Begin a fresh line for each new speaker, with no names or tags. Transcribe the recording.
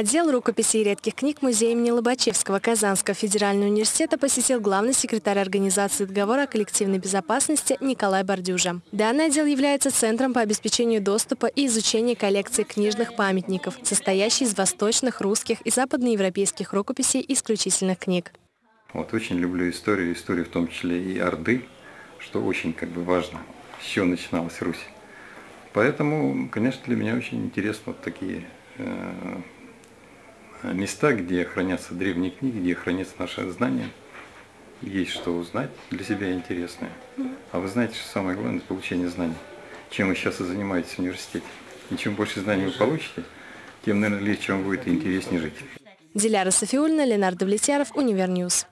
Отдел рукописей и редких книг Музея имени Лобачевского Казанского федерального университета посетил главный секретарь Организации договора о коллективной безопасности Николай Бордюжа. Данный отдел является центром по обеспечению доступа и изучения коллекции книжных памятников, состоящей из восточных, русских и западноевропейских рукописей исключительных книг.
Вот очень люблю историю, историю в том числе и Орды, что очень как бы важно, с чего начиналась Русь. Поэтому, конечно, для меня очень интересно вот такие э, места, где хранятся древние книги, где хранятся наши знания. Есть что узнать для себя интересное. А вы знаете, что самое главное – это получение знаний. Чем вы сейчас и занимаетесь в университете. И чем больше знаний вы получите, тем, наверное, легче вам будет и интереснее жить.
Диляра Сафиуллина, Ленар Давлетьяров, Универ News.